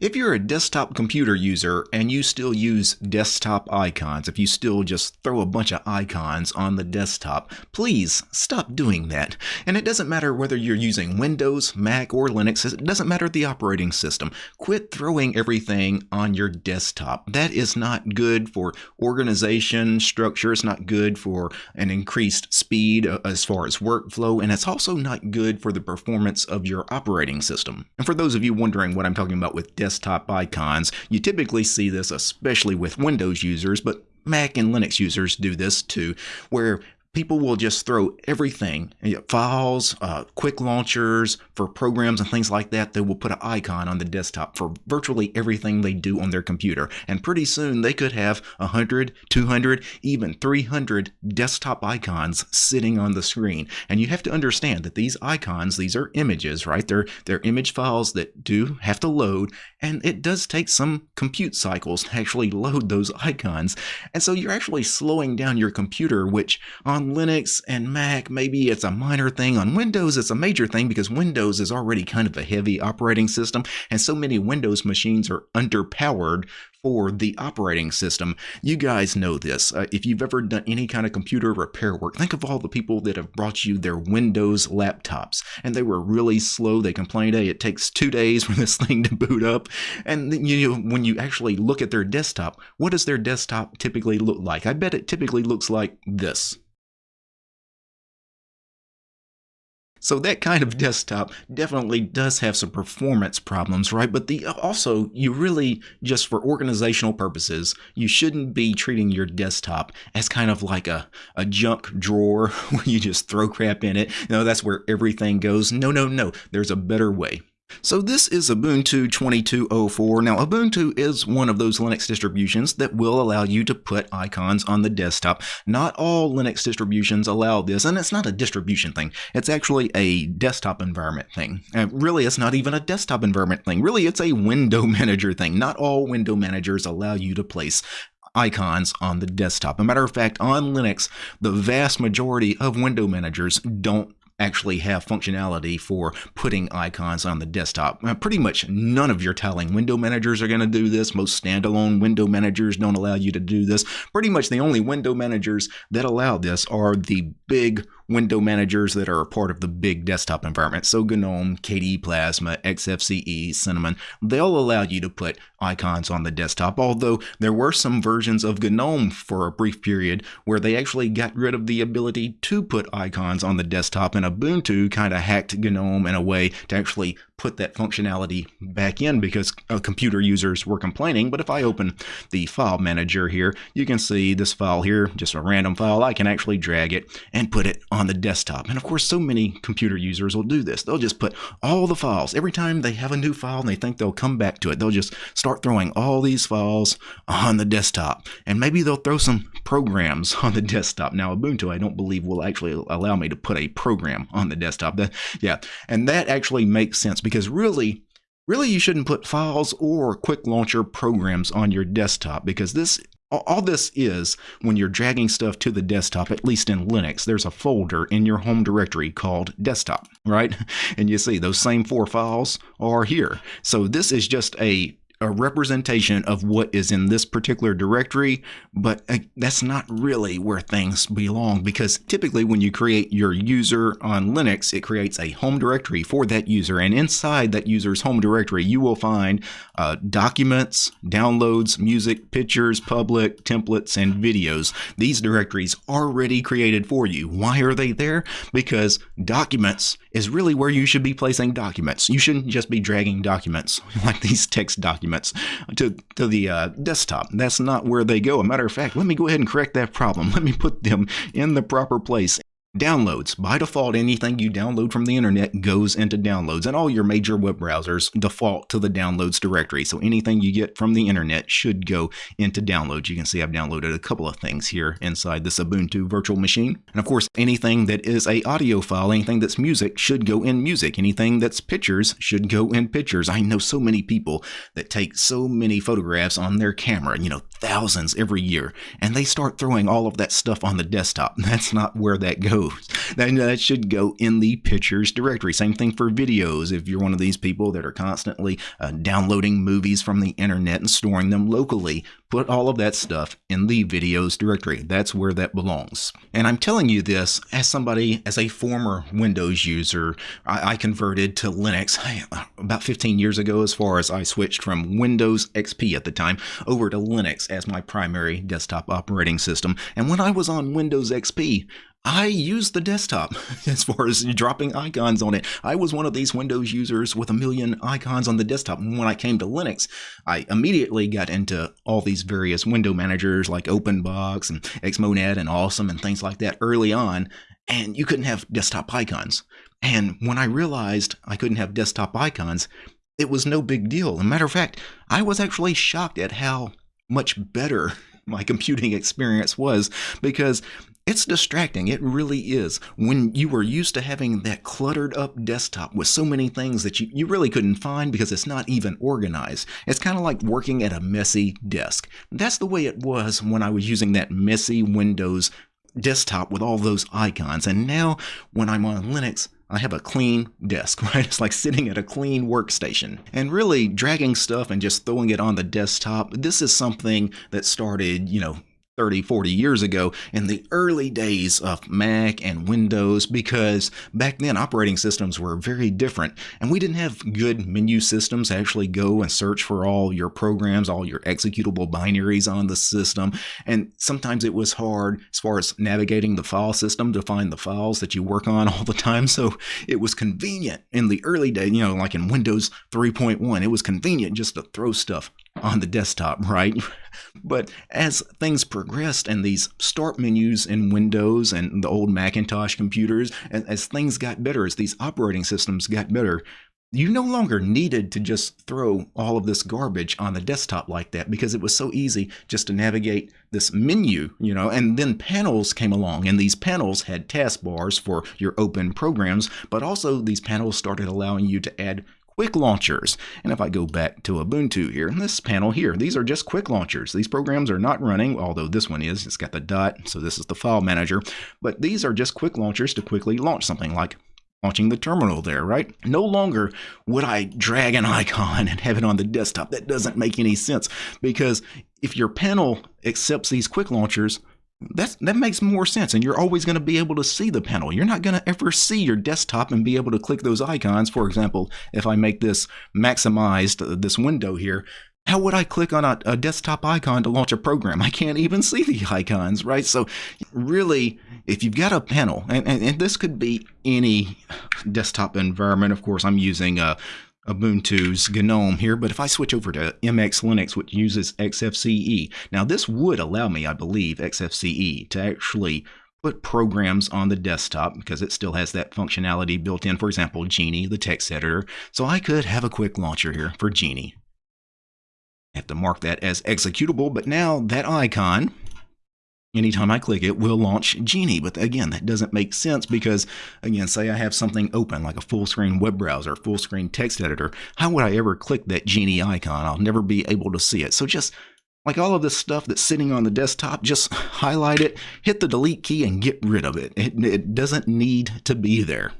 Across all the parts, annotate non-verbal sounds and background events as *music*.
If you're a desktop computer user and you still use desktop icons, if you still just throw a bunch of icons on the desktop, please stop doing that. And it doesn't matter whether you're using Windows, Mac, or Linux, it doesn't matter the operating system. Quit throwing everything on your desktop. That is not good for organization, structure, it's not good for an increased speed as far as workflow, and it's also not good for the performance of your operating system. And for those of you wondering what I'm talking about with desktop icons. You typically see this especially with Windows users, but Mac and Linux users do this too, where people will just throw everything files uh, quick launchers for programs and things like that. They will put an icon on the desktop for virtually everything they do on their computer. And pretty soon they could have 100 200 even 300 desktop icons sitting on the screen. And you have to understand that these icons these are images right? They're they're image files that do have to load and it does take some compute cycles to actually load those icons. And so you're actually slowing down your computer which on on Linux and Mac, maybe it's a minor thing. On Windows, it's a major thing because Windows is already kind of a heavy operating system, and so many Windows machines are underpowered for the operating system. You guys know this. Uh, if you've ever done any kind of computer repair work, think of all the people that have brought you their Windows laptops and they were really slow. They complained, hey, it takes two days for this *laughs* thing to boot up. And then you know, when you actually look at their desktop, what does their desktop typically look like? I bet it typically looks like this. So that kind of desktop definitely does have some performance problems, right? But the also you really just for organizational purposes, you shouldn't be treating your desktop as kind of like a, a junk drawer *laughs* where you just throw crap in it. No, that's where everything goes. No, no, no. There's a better way. So this is Ubuntu 2204. Now Ubuntu is one of those Linux distributions that will allow you to put icons on the desktop. Not all Linux distributions allow this, and it's not a distribution thing. It's actually a desktop environment thing. And really, it's not even a desktop environment thing. Really, it's a window *laughs* manager thing. Not all window managers allow you to place icons on the desktop. a matter of fact, on Linux, the vast majority of window managers don't actually have functionality for putting icons on the desktop. Uh, pretty much none of your tiling window managers are going to do this. Most standalone window managers don't allow you to do this. Pretty much the only window managers that allow this are the big window managers that are part of the big desktop environment. So GNOME, KDE Plasma, XFCE, Cinnamon, they'll allow you to put icons on the desktop, although there were some versions of GNOME for a brief period where they actually got rid of the ability to put icons on the desktop, and Ubuntu kind of hacked GNOME in a way to actually put that functionality back in because uh, computer users were complaining. But if I open the file manager here, you can see this file here, just a random file. I can actually drag it and put it on the desktop. And of course, so many computer users will do this. They'll just put all the files. Every time they have a new file and they think they'll come back to it, they'll just start throwing all these files on the desktop. And maybe they'll throw some programs *laughs* on the desktop. Now, Ubuntu, I don't believe will actually allow me to put a program on the desktop. That, yeah, and that actually makes sense because really, really you shouldn't put files or quick launcher programs on your desktop because this all this is when you're dragging stuff to the desktop, at least in Linux, there's a folder in your home directory called desktop, right? *laughs* And you see those same four files are here. So this is just a a representation of what is in this particular directory, but uh, that's not really where things belong because typically when you create your user on Linux, it creates a home directory for that user. And inside that user's home directory, you will find uh, documents, downloads, music, pictures, public, templates, and videos. These directories are already created for you. Why are they there? Because documents is really where you should be placing documents. You shouldn't just be dragging documents *laughs* like these text documents to, to the uh, desktop. That's not where they go. A matter of fact, let me go ahead and correct that problem. *laughs* Let me put them in the proper place. Downloads. By default, anything you download from the internet goes into downloads, and all your major web browsers default to the downloads directory. So anything you get from the internet should go into downloads. You can see I've downloaded a couple of things here inside this Ubuntu virtual machine. And of course, anything that is a audio file, anything that's music should go in music. Anything that's pictures should go in pictures. I know so many people that take so many photographs on their camera, you know, thousands every year, and they start throwing all of that stuff on the desktop. *laughs* That's not where that goes Then that should go in the pictures directory. Same thing for videos. If you're one of these people that are constantly uh, downloading movies from the internet and storing them locally, put all of that stuff in the videos directory. That's where that belongs. And I'm telling you this as somebody, as a former Windows user. I, I converted to Linux about 15 years ago, as far as I switched from Windows XP at the time over to Linux as my primary desktop operating system. And when I was on Windows XP, I used the desktop *laughs* as far as dropping icons on it. I was one of these Windows users with a million icons on the desktop. And when I came to Linux, I immediately got into all these various window managers like OpenBox and Xmonad and Awesome and things like that early on. And you couldn't have desktop icons. And when I realized I couldn't have desktop icons, it was no big deal. As a matter of fact, I was actually shocked at how much better my computing experience was because it's distracting. It really is. When you were used to having that cluttered up desktop with so many things that you, you really couldn't find because it's not even organized. It's kind of like working at a messy desk. That's the way it was when I was using that messy Windows desktop with all those icons. And now when I'm on Linux, I have a clean desk, *laughs* right? It's like sitting at a clean workstation. And really dragging stuff and just throwing it on the desktop, this is something that started, you know, 30, 40 years ago in the early days of Mac and Windows because back then operating systems were very different and we didn't have good menu systems to actually go and search for all your programs, all your executable binaries on the system. And sometimes it was hard as far as navigating the file system to find the files that you work on *laughs* all the time. So it was convenient in the early days, you know, like in Windows 3.1, it was convenient just to throw stuff on the desktop, right? *laughs* But as things progressed and these start menus in Windows and the old Macintosh computers, as, as things got better, as these operating systems got better, you no longer needed to just throw all of this garbage on the desktop like that because it was so easy just to navigate this menu, you know, and then panels came along and these panels had taskbars for your open programs, but also these panels started allowing you to add quick launchers. And if I go back to Ubuntu here, in this panel here, these are just quick launchers. These programs are not running, although this one is. It's got the dot, so this is the file manager. But these are just quick launchers to quickly launch something like launching the terminal there, right? No longer would I drag an *laughs* icon and have it on the desktop. That doesn't make any sense because if your panel accepts these quick launchers, that's, that makes more sense. And you're always going to be able to see the panel. You're not going to ever see your desktop and be able to click those icons. For example, if I make this maximized, uh, this window here, how would I click on a, a, desktop icon to launch a program? I can't even see the icons, right? So really, if you've got a panel, and, and, and this could be any desktop environment, of course, I'm using uh, Ubuntu's GNOME here, but if I switch over to MX Linux, which uses XFCE, now this would allow me, I believe, XFCE to actually put programs on the desktop because it still has that functionality built in. For example, Geany, the text editor. So I could have a quick launcher here for Geany. I have to mark that as executable, but now that icon anytime I click it, will launch Geany. But again, that doesn't make sense because, again, say I have something open like a full screen web browser, full screen text editor. How would I ever click that Geany icon? I'll never be able to see it. So just like all of this stuff that's sitting on the desktop, just *laughs* highlight it, hit the delete key, and get rid of it. It, it doesn't need to be there.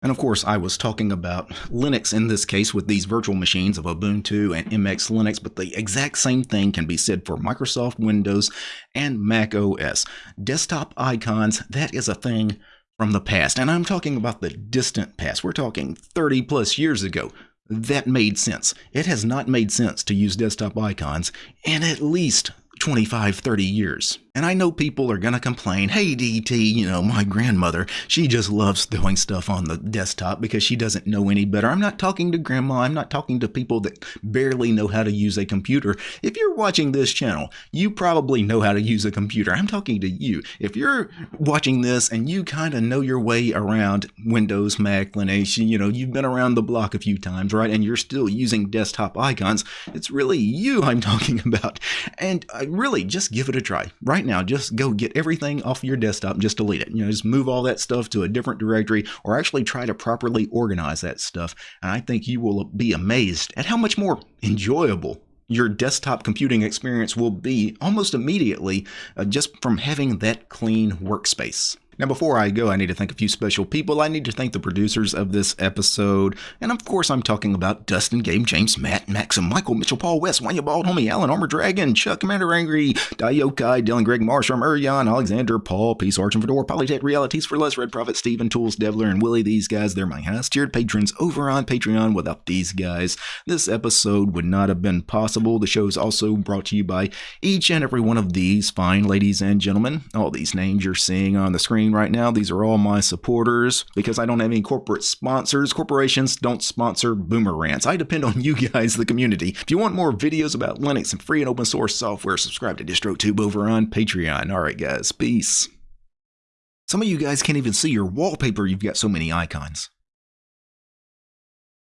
And of course, I was talking about Linux in this case with these virtual machines of Ubuntu and MX Linux, but the exact same thing can be said for Microsoft Windows and Mac OS. Desktop icons, that is a thing from the past. And I'm talking about the distant past. We're talking 30 plus years ago. That made sense. It has not made sense to use desktop icons in at least 25, 30 years. And I know people are going to complain, hey, DT, you know, my grandmother, she just loves throwing stuff on the desktop because she doesn't know any better. I'm not talking to grandma. I'm not talking to people that barely know how to use a computer. If you're watching this channel, you probably know how to use a computer. I'm talking to you. If you're watching this and you kind of know your way around Windows, Mac, Linux, you know, you've been around the block a few times, right? And you're still using desktop icons, it's really you I'm *laughs* talking about. And I really just give it a try right now, just go get everything off your desktop and just delete it. You know, just move all that stuff to a different directory or actually try to properly organize that stuff. And I think you will be amazed at how much more enjoyable your desktop computing experience will be almost immediately uh, just from having that clean workspace. Now, before I go, I need to thank a few special people. I need to thank the producers of this episode. And of course, I'm talking about Dustin, Gabe, James, Matt, Maxim, Michael, Mitchell, Paul, West, Wanya Bald, Homie, Alan, Armor Dragon, Chuck, Commander Angry, Dayokai, Dylan, Greg, Marshall, Urian, Alexander, Paul, Peace, Arch, and Fedor, Polytech, Realities for Less, Red Prophet, Steven, Tools, Devler, and Willie. These guys, they're my highest tiered patrons over on Patreon. Without these guys, this episode would not have been possible. The show is also brought to you by each and every one of these fine ladies and gentlemen. All these names you're seeing on the right now, these are all my supporters because I don't have any corporate sponsors. Corporations don't sponsor Boomer Rants. I depend on *laughs* you guys, the community. If you want more videos about Linux and free and open source software, subscribe to DistroTube over on Patreon. All right, guys, peace. Some of you guys can't even see your wallpaper, you've got so many icons.